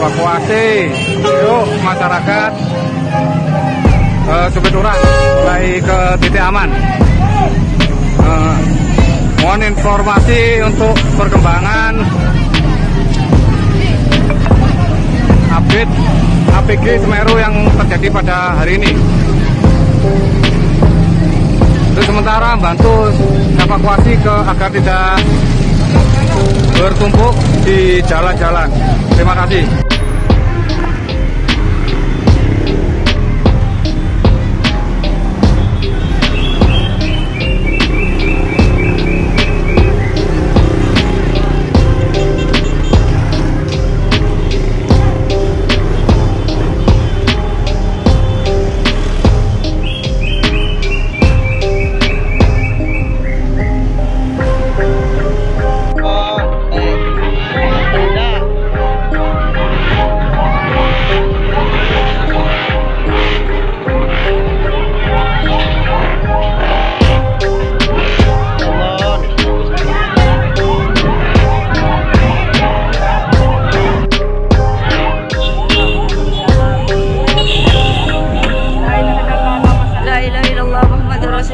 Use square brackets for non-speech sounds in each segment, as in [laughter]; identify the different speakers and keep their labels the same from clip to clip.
Speaker 1: evakuasi. Yuk masyarakat. Uh, Cupituran mulai ke titik aman. Uh, mohon informasi untuk perkembangan. Update APG Semeru yang terjadi pada hari ini. Untuk sementara bantu evakuasi ke agar tidak bertumpuk di jalan-jalan. Terima kasih.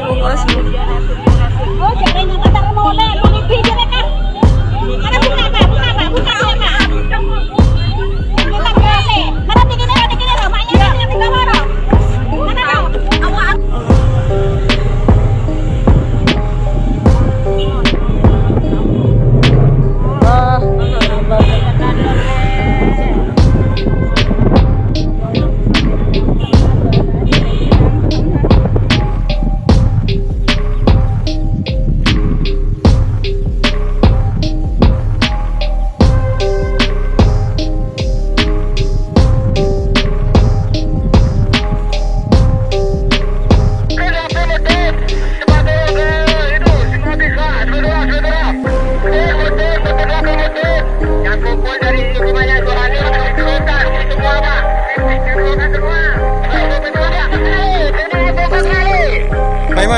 Speaker 2: 我哥喜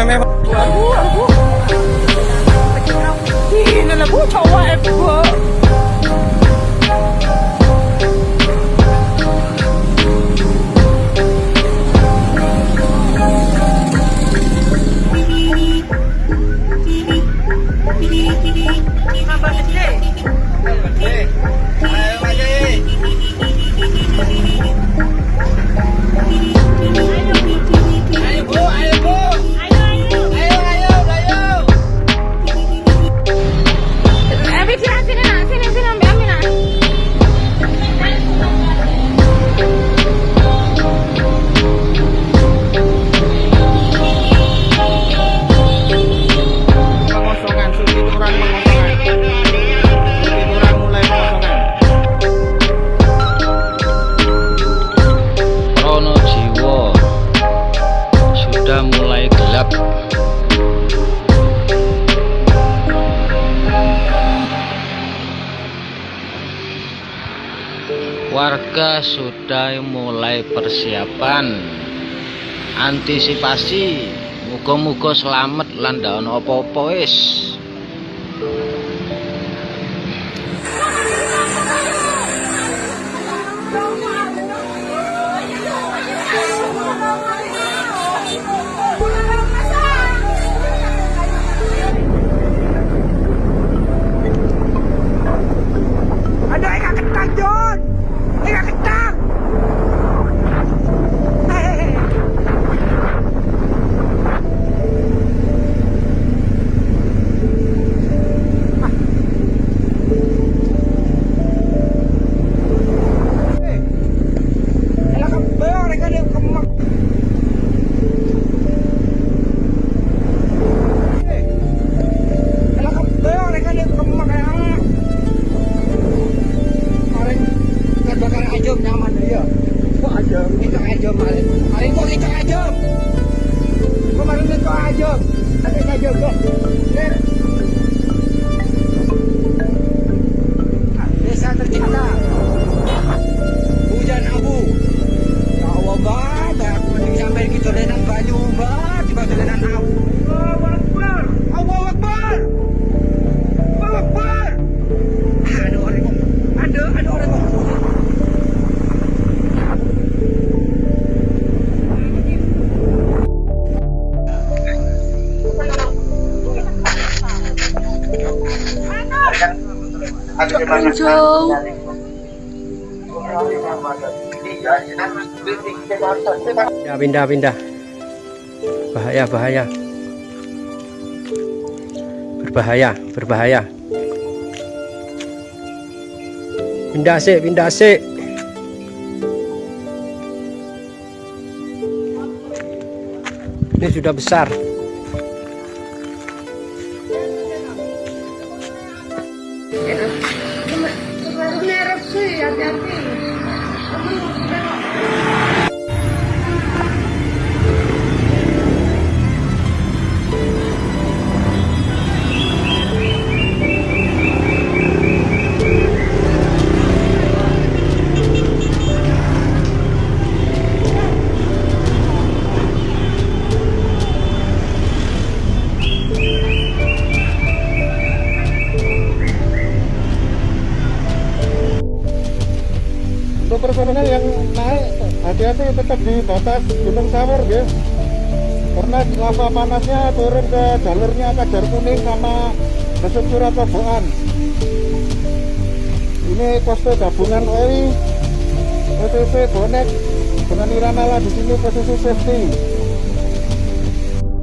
Speaker 2: memang Lagu, lagu Ini lagu cowok warga sudah mulai persiapan. Antisipasi muga-muga selamat lan opo-opo wis Ya pindah pindah. Bahaya bahaya. Berbahaya berbahaya. Pindah sih pindah sih. Ini sudah besar.
Speaker 3: Personel yang naik, hati-hati tetap di batas Gunung Sawur ya. Karena lava panasnya turun ke jalurnya Kajar Kuning sama Besuk Suratoboan. Ini posko gabungan OI, OTP Bonek dengan Iranala di sini posisi safety.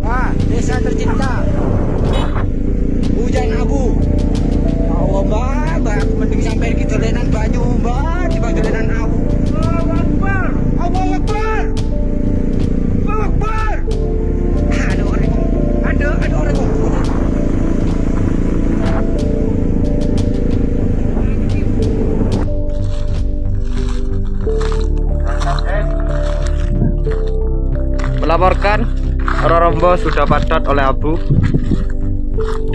Speaker 2: Ah, desa tercinta. Hujan abu. Oh, mbak, aku mending sampai di dolenan banyu, mbak, di dolenan abu. Allahu Akbar. Allahu Akbar. Allahu Akbar. Ada orang. Ada, ada orang.
Speaker 4: Melaporkan Rorombo sudah padat oleh abu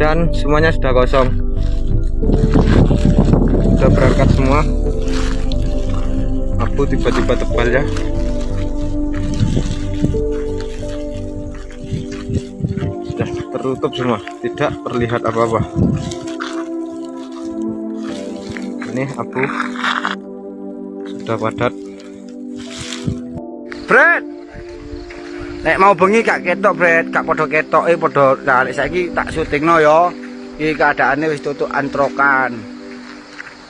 Speaker 4: dan semuanya sudah kosong. Sudah berangkat semua. Abu tiba-tiba tebal ya. Sudah tertutup semua, tidak terlihat apa-apa. Ini abu sudah padat. Fred, Nek mau bengi gak ketok, Bret, gak podo ketok, eh podo balik saiki tak syutingno ya. Iki keadaannya wis tutup antrokan.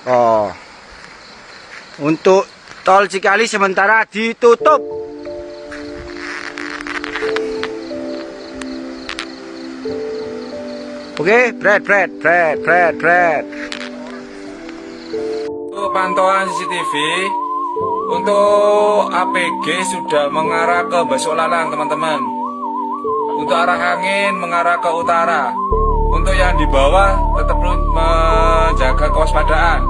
Speaker 4: Oh. Untuk tol Cikali sementara ditutup. Oke, Bret, Bret, Bret, Bret, Bret.
Speaker 5: Untuk pantauan CCTV untuk APG sudah mengarah ke Basolalang teman-teman Untuk arah angin mengarah ke utara Untuk yang di bawah tetap menjaga kewaspadaan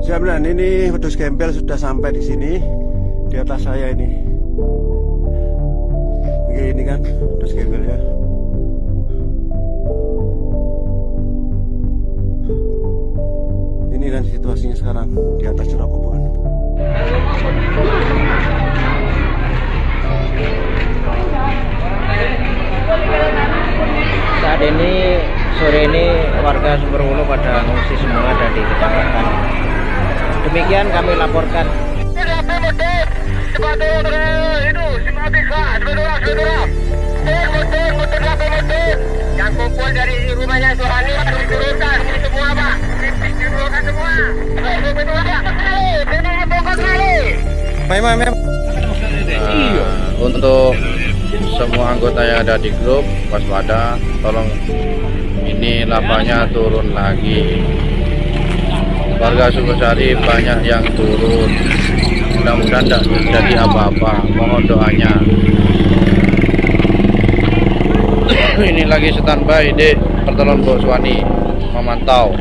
Speaker 3: Jam ini wedus gembel sudah sampai di sini di atas saya ini. Ini kan wedus gembel ya. Ini dan situasinya sekarang di atas curah.
Speaker 6: Ini warga Sumberwulu pada mengungsi semua ada di kecamatan. Demikian kami laporkan.
Speaker 7: Yang kumpul dari rumahnya Suhani harus diturunkan semua pak diturunkan semua bongkar kali
Speaker 3: Memang, memang.
Speaker 6: Nah, untuk semua anggota yang ada di grup waspada tolong ini lavanya turun lagi. Warga Sukosari banyak yang turun. Mudah-mudahan tidak terjadi apa-apa. Mohon doanya. [coughs] Ini lagi standby di pertolongan Boswani memantau